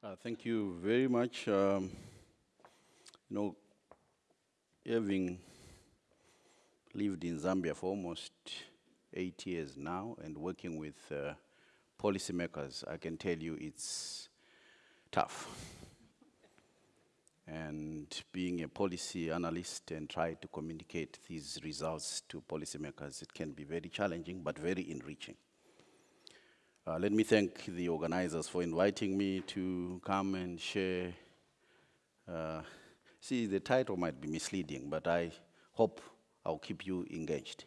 Uh, thank you very much. Um, you know, having lived in Zambia for almost eight years now and working with uh, policymakers, I can tell you it's tough. and being a policy analyst and try to communicate these results to policymakers, it can be very challenging but very enriching. Uh, let me thank the organizers for inviting me to come and share. Uh, see, the title might be misleading, but I hope I'll keep you engaged.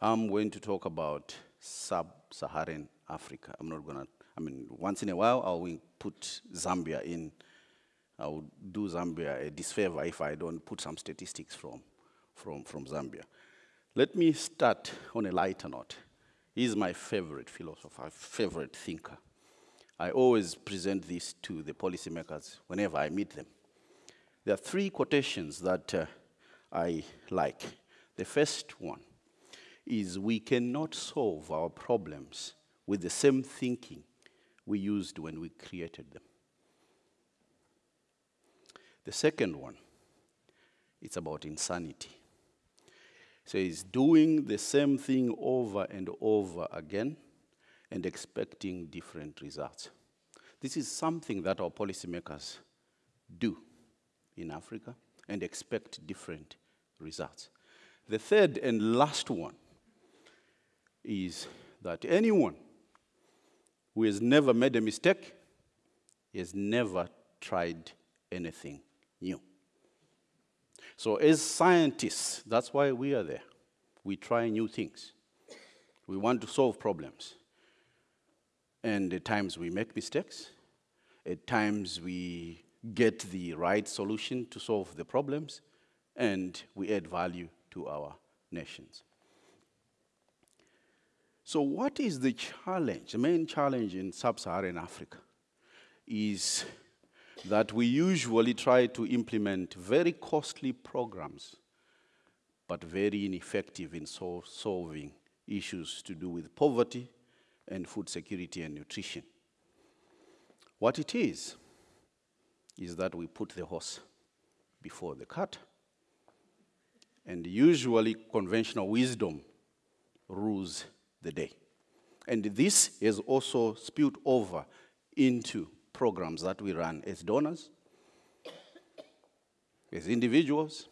I'm going to talk about sub-Saharan Africa. I'm not gonna, I mean, once in a while, I'll put Zambia in. I will do Zambia a disfavor if I don't put some statistics from, from, from Zambia. Let me start on a lighter note. He's my favorite philosopher, favorite thinker. I always present this to the policymakers whenever I meet them. There are three quotations that uh, I like. The first one is we cannot solve our problems with the same thinking we used when we created them. The second one, it's about insanity. So he's doing the same thing over and over again and expecting different results. This is something that our policymakers do in Africa and expect different results. The third and last one is that anyone who has never made a mistake has never tried anything new. So as scientists, that's why we are there. We try new things. We want to solve problems. And at times we make mistakes. At times we get the right solution to solve the problems. And we add value to our nations. So what is the challenge? The main challenge in sub-Saharan Africa is that we usually try to implement very costly programs, but very ineffective in sol solving issues to do with poverty and food security and nutrition. What it is, is that we put the horse before the cart, and usually conventional wisdom rules the day. And this has also spilled over into programs that we run as donors, as individuals,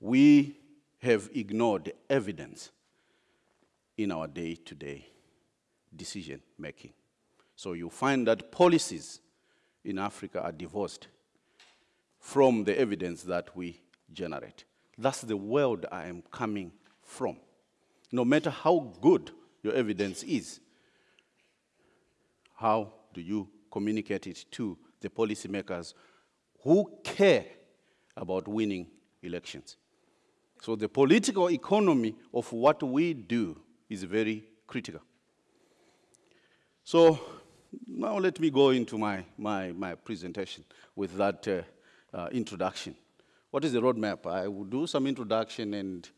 we have ignored evidence in our day-to-day -day decision making. So you find that policies in Africa are divorced from the evidence that we generate. That's the world I am coming from. No matter how good your evidence is, how do you communicate it to the policymakers who care about winning elections. So the political economy of what we do is very critical. So now let me go into my, my, my presentation with that uh, uh, introduction. What is the roadmap? I will do some introduction and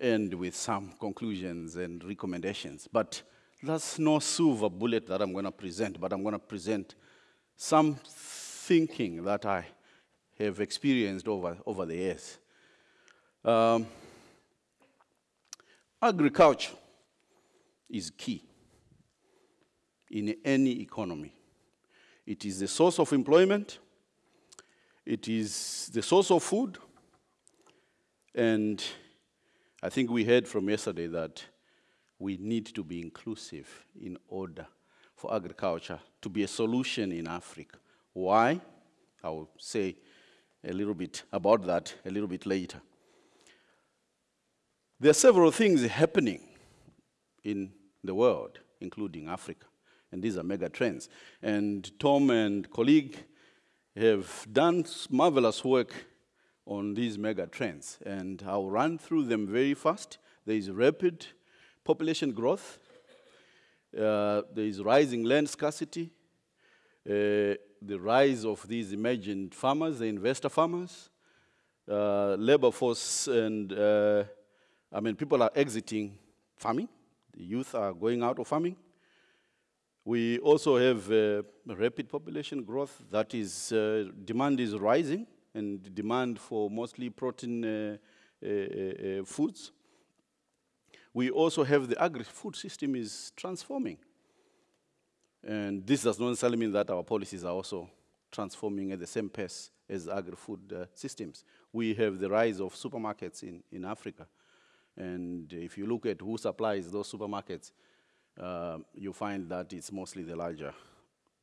end with some conclusions and recommendations. But that's no silver bullet that I'm going to present, but I'm going to present some thinking that I have experienced over, over the years. Um, agriculture is key in any economy. It is the source of employment, it is the source of food, and I think we heard from yesterday that we need to be inclusive in order for agriculture to be a solution in Africa. Why? I will say a little bit about that a little bit later. There are several things happening in the world, including Africa, and these are mega trends. And Tom and colleague have done marvelous work on these mega trends, and I'll run through them very fast. There is rapid population growth, uh, there is rising land scarcity, uh, the rise of these emergent farmers, the investor farmers, uh, labor force, and uh, I mean, people are exiting farming. The youth are going out of farming. We also have uh, rapid population growth. That is, uh, demand is rising, and demand for mostly protein foods. We also have the agri-food system is transforming. And this does not necessarily mean that our policies are also transforming at the same pace as agri-food uh, systems. We have the rise of supermarkets in, in Africa. And if you look at who supplies those supermarkets, uh, you find that it's mostly the larger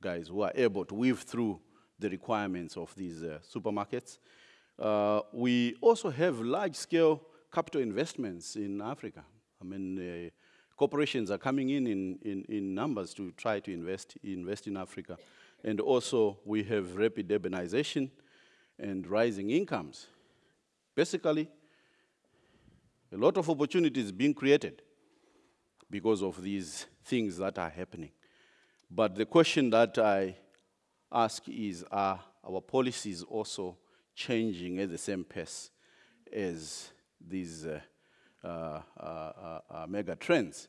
guys who are able to weave through the requirements of these uh, supermarkets. Uh, we also have large-scale capital investments in Africa. I mean, uh, corporations are coming in, in in, in numbers to try to invest, invest in Africa. And also, we have rapid urbanization and rising incomes. Basically, a lot of opportunities being created because of these things that are happening. But the question that I ask is, are our policies also changing at the same pace as these uh, mega trends?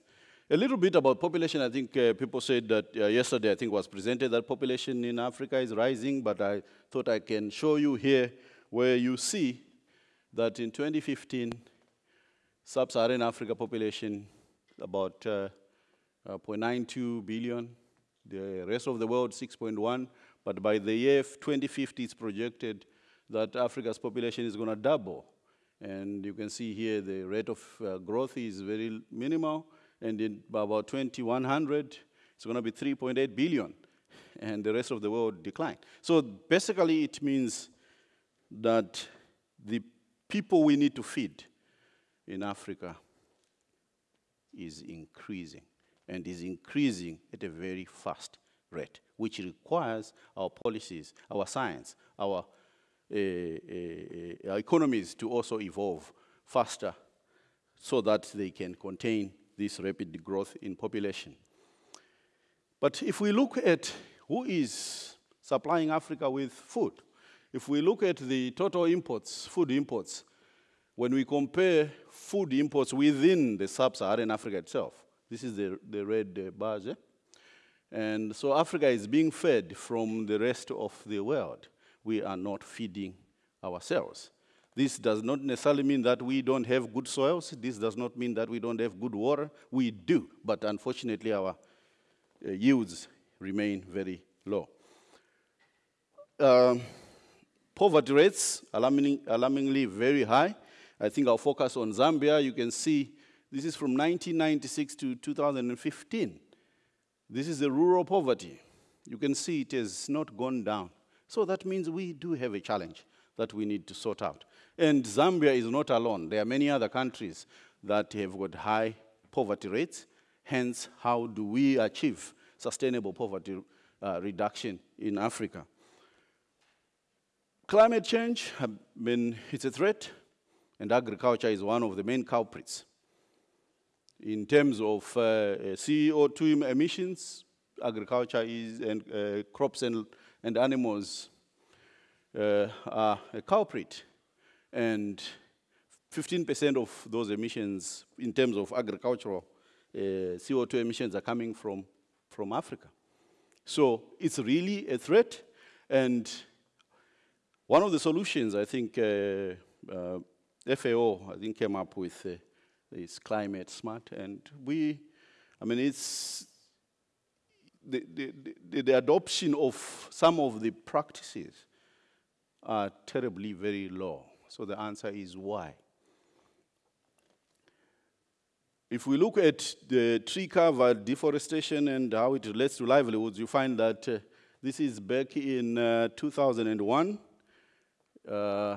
A little bit about population. I think uh, people said that uh, yesterday, I think was presented that population in Africa is rising, but I thought I can show you here where you see that in 2015, sub-Saharan Africa population about uh, uh, 0.92 billion, the rest of the world 6.1, but by the year 2050, it's projected that Africa's population is going to double. And you can see here the rate of uh, growth is very minimal, and in about 2100, it's going to be 3.8 billion, and the rest of the world decline. So basically, it means that the people we need to feed in Africa is increasing, and is increasing at a very fast rate, which requires our policies, our science, our, economies to also evolve faster so that they can contain this rapid growth in population. But if we look at who is supplying Africa with food, if we look at the total imports, food imports, when we compare food imports within the sub-Saharan Africa itself, this is the, the red uh, bars, eh? and so Africa is being fed from the rest of the world. We are not feeding ourselves. This does not necessarily mean that we don't have good soils. This does not mean that we don't have good water. We do, but unfortunately our uh, yields remain very low. Um, poverty rates, alarming, alarmingly very high. I think I'll focus on Zambia. You can see this is from 1996 to 2015. This is the rural poverty. You can see it has not gone down. So that means we do have a challenge that we need to sort out. And Zambia is not alone. There are many other countries that have got high poverty rates. Hence, how do we achieve sustainable poverty uh, reduction in Africa? Climate change, I mean, it's a threat, and agriculture is one of the main culprits. In terms of uh, CO2 emissions, agriculture is, and uh, crops and, and animals uh, are a culprit. And 15% of those emissions in terms of agricultural uh, CO2 emissions are coming from, from Africa. So it's really a threat. And one of the solutions, I think, uh, uh, FAO, I think, came up with uh, is climate smart. And we, I mean, it's the, the, the, adoption of some of the practices are terribly very low. So the answer is why. If we look at the tree cover deforestation and how it relates to livelihoods, you find that uh, this is back in uh, 2001. Uh,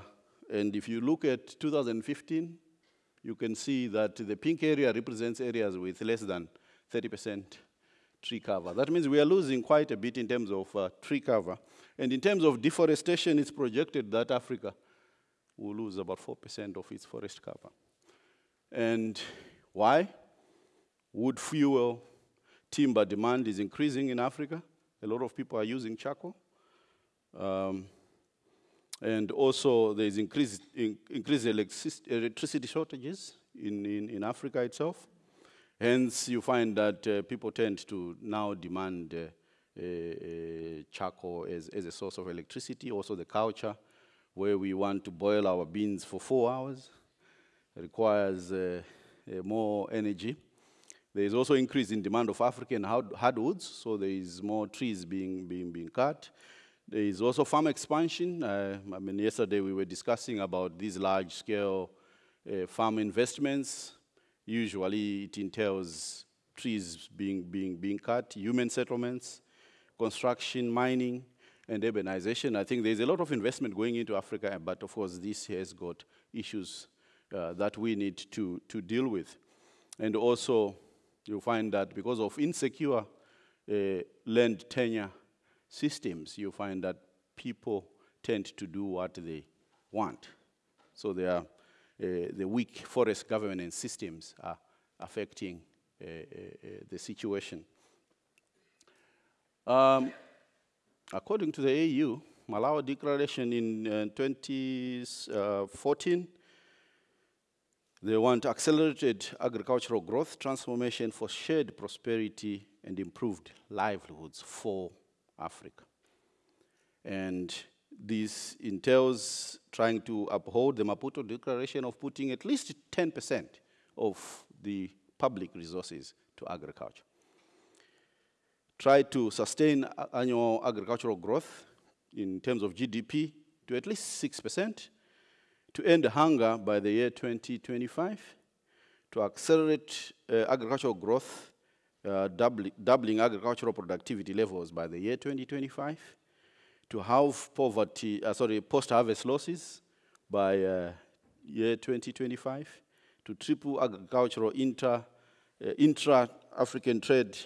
and if you look at 2015, you can see that the pink area represents areas with less than 30% tree cover. That means we are losing quite a bit in terms of uh, tree cover. And in terms of deforestation, it's projected that Africa will lose about 4% of its forest cover. And why? Wood fuel timber demand is increasing in Africa. A lot of people are using charcoal. Um, and also there's increased, in, increased electricity shortages in, in, in Africa itself. Hence, you find that uh, people tend to now demand uh, uh, uh, charcoal as, as a source of electricity. Also, the culture where we want to boil our beans for four hours requires uh, uh, more energy. There is also increase in demand of African hard hardwoods, so there is more trees being, being, being cut. There is also farm expansion. I mean, yesterday we were discussing about these large-scale farm investments. Usually it entails trees being, being, being cut, human settlements, construction, mining, and urbanization. I think there's a lot of investment going into Africa, but of course this has got issues uh, that we need to, to deal with. And also, you find that because of insecure uh, land tenure systems, you find that people tend to do what they want. So they are, the weak forest governance systems are affecting uh, uh, uh the situation. Um, according to the AU, Malabo Declaration in 2014 they want accelerated agricultural growth, transformation for shared prosperity, and improved livelihoods for Africa. And this entails trying to uphold the Maputo Declaration of putting at least 10% of the public resources to agriculture. Try to sustain annual agricultural growth in terms of GDP to at least 6%, to end hunger by the year 2025, to accelerate uh, agricultural growth, uh, doubling, doubling agricultural productivity levels by the year 2025, to halve poverty, uh, sorry, post-harvest losses by uh, year 2025, to triple agricultural inter, uh, intra-African trade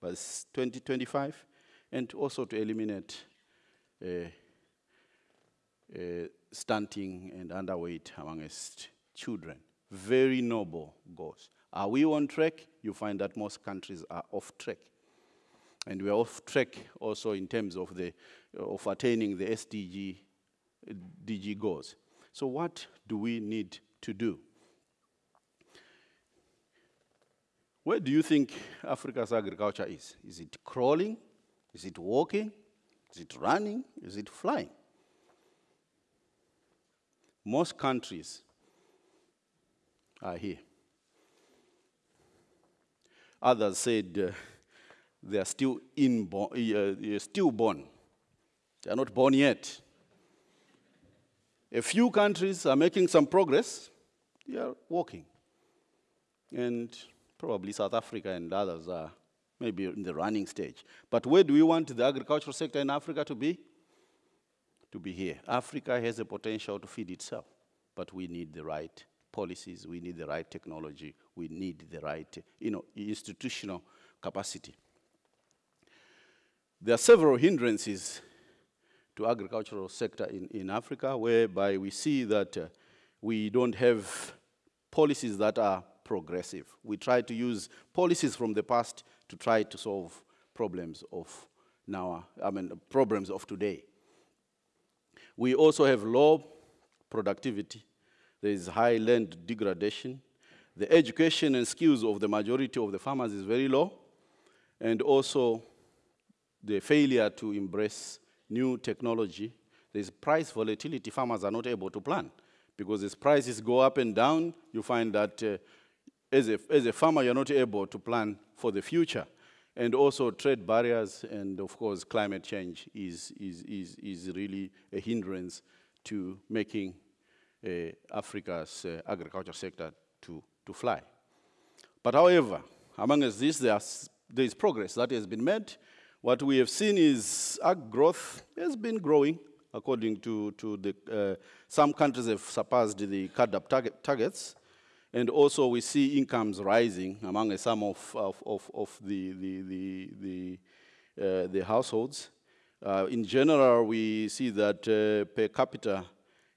by 2025, and also to eliminate uh, uh, stunting and underweight amongst children. Very noble goals. Are we on track? You find that most countries are off track. And we are off track also in terms of, the, of attaining the SDG DG goals. So what do we need to do? Where do you think Africa's agriculture is? Is it crawling? Is it walking? Is it running? Is it flying? Most countries are here. Others said uh, they are still inborn, uh, stillborn. They are not born yet. A few countries are making some progress. They are walking. And probably South Africa and others are maybe in the running stage. But where do we want the agricultural sector in Africa to be? to be here. Africa has the potential to feed itself, but we need the right policies, we need the right technology, we need the right you know, institutional capacity. There are several hindrances to agricultural sector in, in Africa whereby we see that uh, we don't have policies that are progressive. We try to use policies from the past to try to solve problems of now, I mean, problems of today. We also have low productivity. There is high land degradation. The education and skills of the majority of the farmers is very low. And also the failure to embrace new technology. There's price volatility. Farmers are not able to plan because as prices go up and down, you find that uh, as, a, as a farmer, you're not able to plan for the future and also trade barriers and of course climate change is, is, is, is really a hindrance to making uh, Africa's uh, agriculture sector to, to fly. But however, among this, there's, there is progress that has been made. What we have seen is ag growth has been growing according to, to the, uh, some countries have surpassed the CAADP target, targets, and also we see incomes rising among some of, of, of, of the, the, the, the, uh, the households. Uh, in general, we see that uh, per capita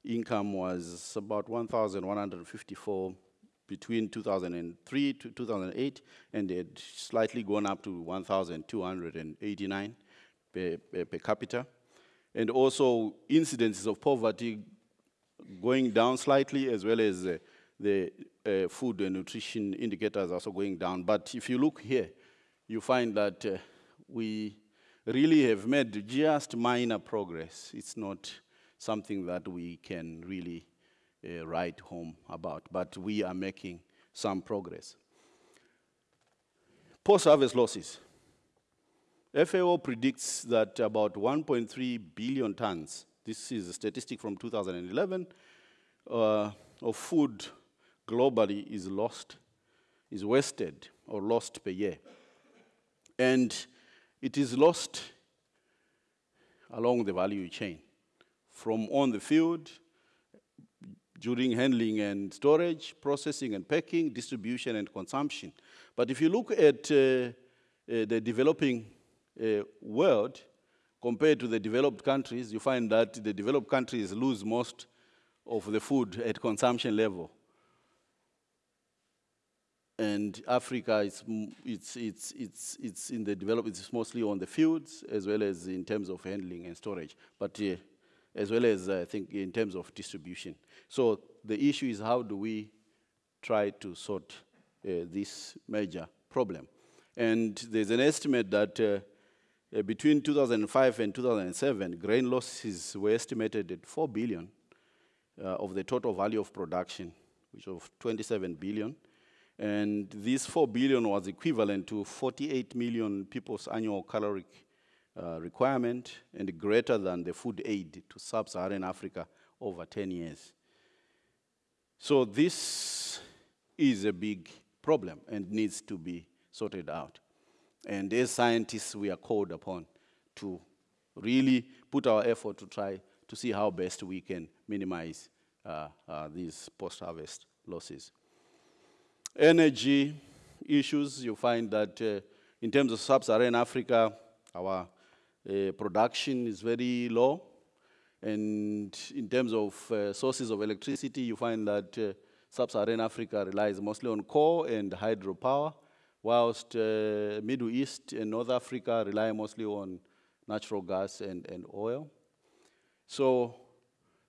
income was about 1,154 between 2003 to 2008, and it had slightly gone up to 1,289 per, per, per, capita. And also incidences of poverty going down slightly, as well as uh, the uh, food and nutrition indicators also going down. But if you look here, you find that uh, we really have made just minor progress. It's not something that we can really uh, write home about, but we are making some progress. Post-harvest losses. FAO predicts that about 1.3 billion tons, this is a statistic from 2011, uh, of food globally is lost, is wasted or lost per year. And it is lost along the value chain, from on the field, during handling and storage, processing and packing, distribution and consumption. But if you look at uh, uh, the developing uh, world compared to the developed countries, you find that the developed countries lose most of the food at consumption level and Africa is it's it's it's it's in the development. It's mostly on the fields as well as in terms of handling and storage, but uh, as well as I think in terms of distribution. So the issue is how do we try to sort uh, this major problem? And there's an estimate that uh, uh between 2005 and 2007, grain losses were estimated at 4 billion uh, of the total value of production, which of 27 billion. And this 4 billion was equivalent to 48 million people's annual caloric uh, requirement and greater than the food aid to sub-Saharan Africa over 10 years. So this is a big problem and needs to be sorted out. And as scientists, we are called upon to really put our effort to try to see how best we can minimize uh, uh, these post-harvest losses. Energy issues, you find that uh, in terms of sub-Saharan Africa, our uh, production is very low. And in terms of uh, sources of electricity, you find that uh, sub-Saharan Africa relies mostly on coal and hydropower, whilst uh, Middle East and North Africa rely mostly on natural gas and, and oil. So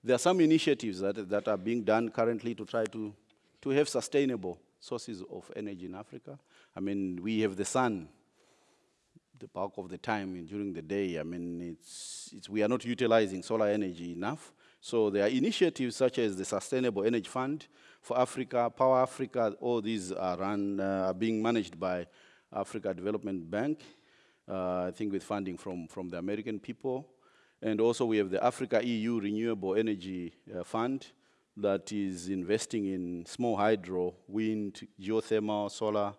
there are some initiatives that, that are being done currently to try to, to have sustainable sources of energy in Africa. I mean, we have the sun the bulk of the time during the day. I mean, it's, it's, we are not utilizing solar energy enough. So there are initiatives such as the Sustainable Energy Fund for Africa, Power Africa, all these are run, uh, are being managed by Africa Development Bank, uh, I think with funding from, from the American people. And also we have the Africa EU Renewable Energy uh, Fund, that is investing in small hydro, wind, geothermal, solar,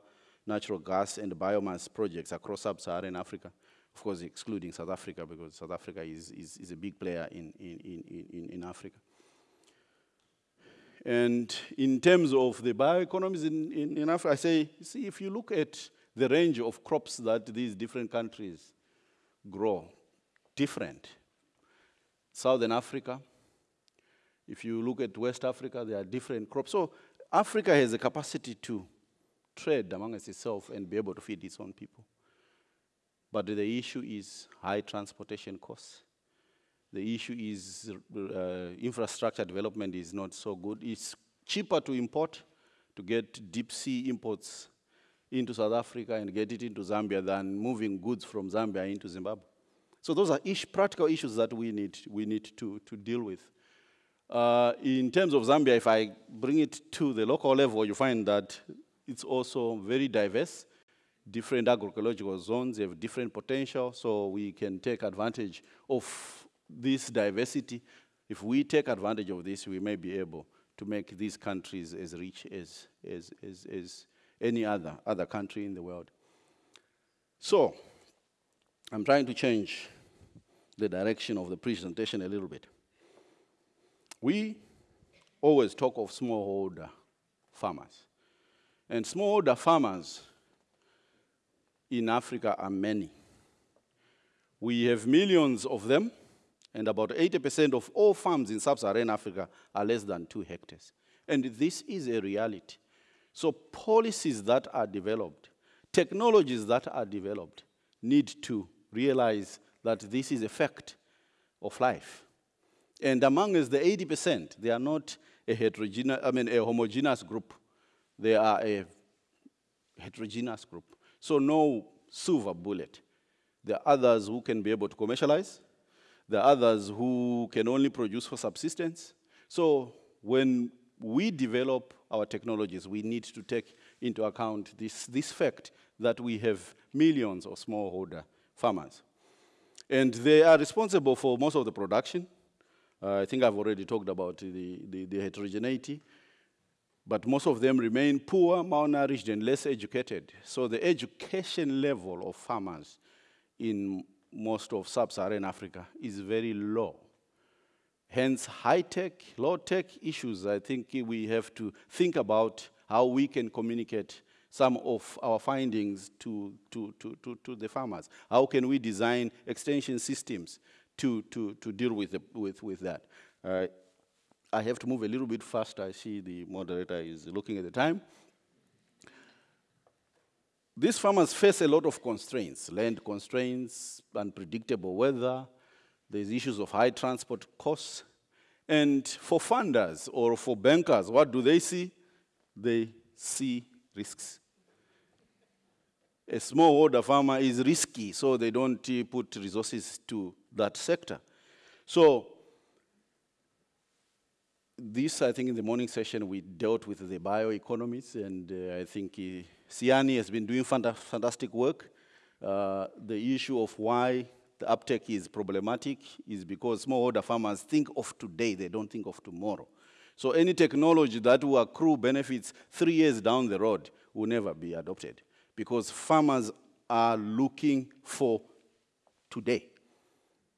natural gas, and biomass projects across sub-Saharan Africa. Of course, excluding South Africa, because South Africa is, is, is a big player in, in, in, in, in Africa. And in terms of the bioeconomies in, in, in Africa, I say, see, if you look at the range of crops that these different countries grow, different. Southern Africa, if you look at West Africa, there are different crops. So Africa has a capacity to trade amongst itself and be able to feed its own people. But the issue is high transportation costs. The issue is uh, infrastructure development is not so good. It's cheaper to import, to get deep sea imports into South Africa and get it into Zambia than moving goods from Zambia into Zimbabwe. So those are ish, practical issues that we need, we need to, to deal with. Uh, in terms of Zambia, if I bring it to the local level, you find that it's also very diverse. Different agroecological zones have different potential, so we can take advantage of this diversity. If we take advantage of this, we may be able to make these countries as rich as, as, as, as any other, other country in the world. So, I'm trying to change the direction of the presentation a little bit. We always talk of smallholder farmers. And smallholder farmers in Africa are many. We have millions of them, and about 80% of all farms in sub-Saharan Africa are less than two hectares. And this is a reality. So policies that are developed, technologies that are developed, need to realize that this is a fact of life. And among us, the 80%, they are not a heterogeneous, I mean, a homogeneous group. They are a heterogeneous group. So no silver bullet. There are others who can be able to commercialize. There are others who can only produce for subsistence. So when we develop our technologies, we need to take into account this, this fact that we have millions of smallholder farmers. And they are responsible for most of the production. Uh, I think I've already talked about the, the, the, heterogeneity. But most of them remain poor, malnourished, and less educated. So the education level of farmers in most of sub-Saharan Africa is very low. Hence, high-tech, low-tech issues, I think we have to think about how we can communicate some of our findings to, to, to, to, to the farmers. How can we design extension systems to, to, to deal with, the, with, with that? Uh, I have to move a little bit faster. I see the moderator is looking at the time. These farmers face a lot of constraints, land constraints, unpredictable weather, there's issues of high transport costs. And for funders or for bankers, what do they see? They see risks. A smallholder farmer is risky, so they don't uh, put resources to that sector. So this, I think in the morning session, we dealt with the bioeconomies, and uh, I think uh, Siani has been doing fantastic work. Uh, the issue of why the uptake is problematic is because smallholder farmers think of today, they don't think of tomorrow. So any technology that will accrue benefits three years down the road will never be adopted because farmers are looking for today.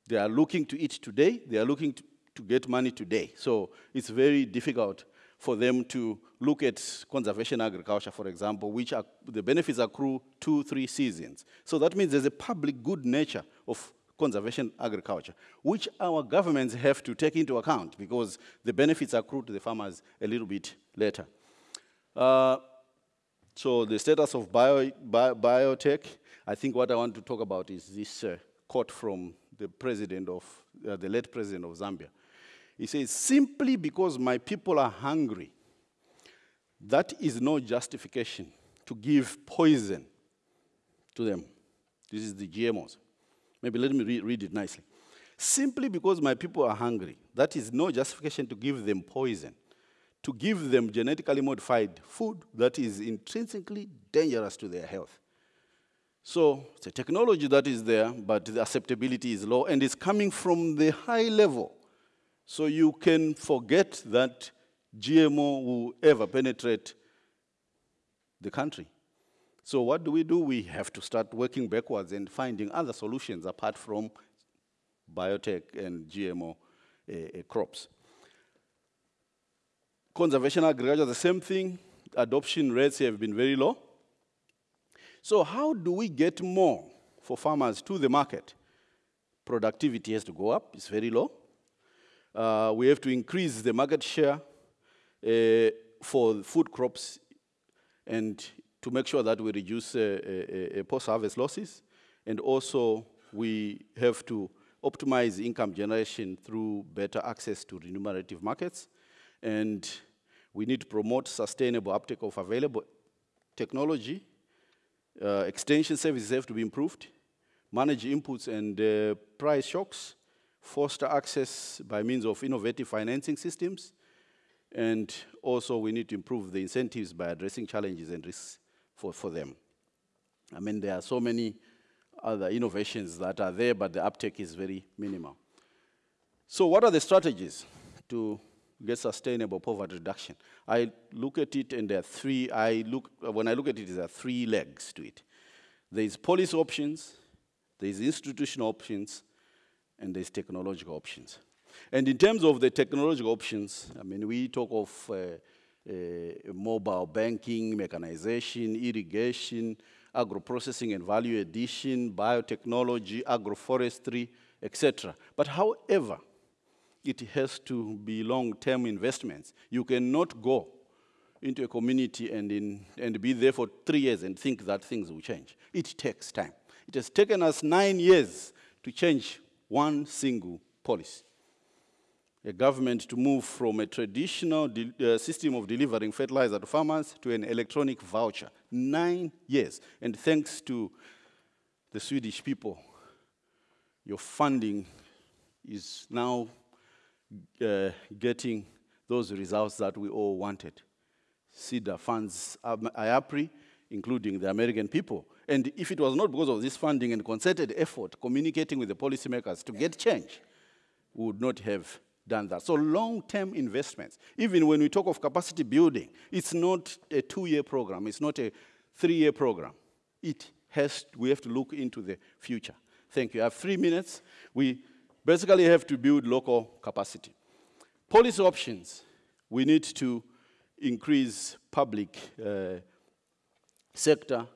They are looking to eat today, they are looking to, to get money today. So it's very difficult for them to look at conservation agriculture, for example, which are, the benefits accrue two, three seasons. So that means there's a public good nature of conservation agriculture, which our governments have to take into account because the benefits accrue to the farmers a little bit later. Uh, so the status of bio, bio, biotech, I think what I want to talk about is this uh, quote from the president of, uh, the late president of Zambia. He says, simply because my people are hungry, that is no justification to give poison to them. This is the GMOs. Maybe let me re read it nicely. Simply because my people are hungry, that is no justification to give them poison, to give them genetically modified food that is intrinsically dangerous to their health. So it's a technology that is there, but the acceptability is low, and it's coming from the high level so you can forget that GMO will ever penetrate the country. So what do we do? We have to start working backwards and finding other solutions apart from biotech and GMO uh, uh, crops. Conservation agriculture, the same thing. Adoption rates have been very low. So how do we get more for farmers to the market? Productivity has to go up, it's very low. Uh, we have to increase the market share uh, for food crops and to make sure that we reduce uh, uh, uh, post-harvest losses. And also, we have to optimize income generation through better access to remunerative markets. And we need to promote sustainable uptake of available technology. Uh, extension services have to be improved, manage inputs and price shocks, foster access by means of innovative financing systems, and also we need to improve the incentives by addressing challenges and risks for, for them. I mean, there are so many other innovations that are there, but the uptake is very minimal. So what are the strategies to get sustainable poverty reduction? I look at it and there are three, I look, when I look at it, there are three legs to it. There is policy options, there is institutional options, and there's technological options. And in terms of the technological options, I mean, we talk of uh, uh, mobile banking, mechanization, irrigation, agro-processing and value addition, biotechnology, agroforestry, etc. But however, it has to be long-term investments. You cannot go into a community and, in, and be there for three years and think that things will change. It takes time. It has taken us nine years to change one single policy. a government to move from a traditional uh, system of delivering fertilizer to farmers to an electronic voucher. Nine years. And thanks to the Swedish people, your funding is now uh, getting those results that we all wanted. SIDA funds IAPRI, including the American people. And if it was not because of this funding and concerted effort, communicating with the policymakers to get change, we would not have done that. So long-term investments, even when we talk of capacity building, it's not a two-year program, it's not a three-year program. It has, we have to look into the future. Thank you. I have three minutes. We basically have to build local capacity. Policy options, we need to increase public uh, sector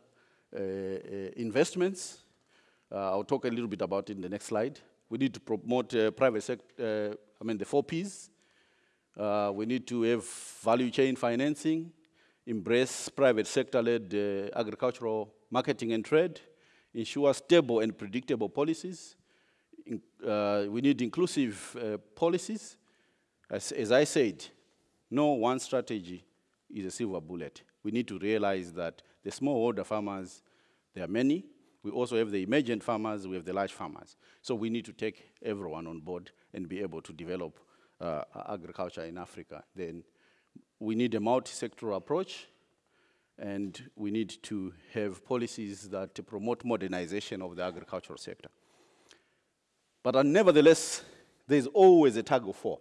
investments. Uh, I'll talk a little bit about it in the next slide. We need to promote uh, private sector, I mean the four Ps. we need to have value chain financing, embrace private sector-led agricultural marketing and trade, ensure stable and predictable policies. In, uh, we need inclusive uh, policies. As, as, I said, no one strategy is a silver bullet. We need to realize that the smallholder farmers, there are many. We also have the emergent farmers, we have the large farmers. So we need to take everyone on board and be able to develop uh, agriculture in Africa. Then we need a multi-sectoral approach and we need to have policies that promote modernization of the agricultural sector. But uh, nevertheless, there's always a tug of war.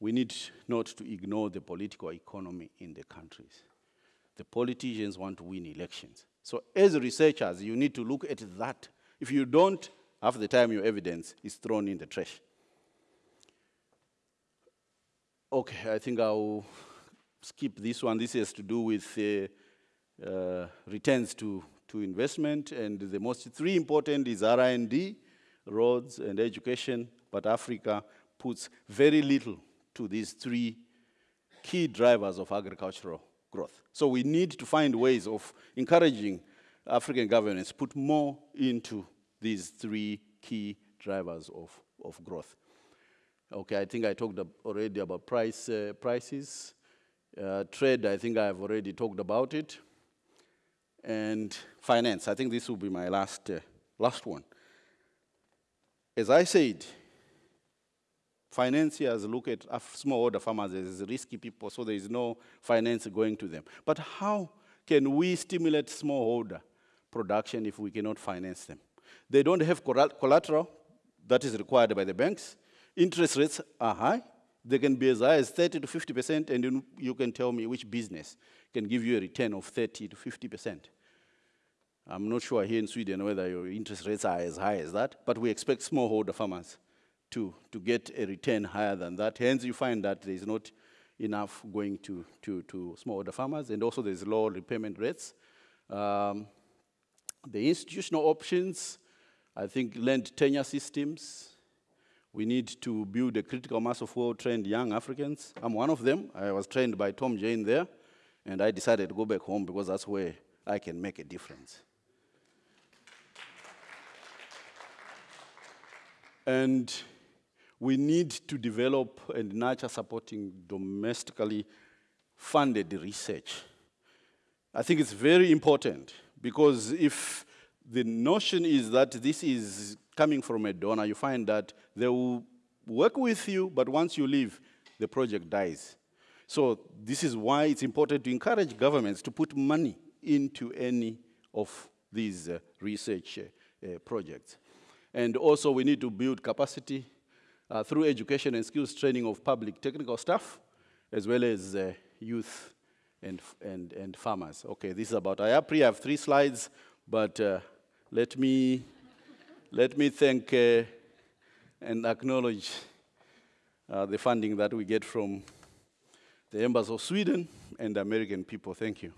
We need not to ignore the political economy in the countries. The politicians want to win elections. So as researchers, you need to look at that. If you don't, half the time your evidence is thrown in the trash. Okay, I think I'll skip this one. This has to do with uh, uh, returns to, to investment, and the most three important is R&D, roads, and education, but Africa puts very little to these three key drivers of agricultural growth. So we need to find ways of encouraging African governments put more into these three key drivers of, of growth. Okay, I think I talked already about price, uh, prices. Uh, trade, I think I've already talked about it. And finance, I think this will be my last, uh, last one. As I said, financiers look at ah, smallholder farmers as risky people, so there is no finance going to them. But how can we stimulate smallholder production if we cannot finance them? They don't have collateral that is required by the banks. Interest rates are high. They can be as high as 30 to 50%, and you can tell me which business can give you a return of 30 to 50%. I'm not sure here in Sweden whether your interest rates are as high as that, but we expect smallholder farmers to, to get a return higher than that. Hence, you find that there is not enough going to, to, to smallholder farmers, and also there's low repayment rates. Um, the institutional options, I think land tenure systems, we need to build a critical mass of well-trained young Africans. I'm one of them. I was trained by Tom Jayne there, and I decided to go back home because that's where I can make a difference. and we need to develop and nurture supporting domestically funded research. I think it's very important because if the notion is that this is coming from a donor, you find that they will work with you, but once you leave, the project dies. So this is why it's important to encourage governments to put money into any of these uh, research uh, uh, projects. And also we need to build capacity uh, through education and skills training of public technical staff, as well as uh, youth and, and, and farmers. Okay, this is about IAPRI. I have three slides, but uh, let me let me thank uh, and acknowledge uh, the funding that we get from the Embassy of Sweden and the American people. Thank you.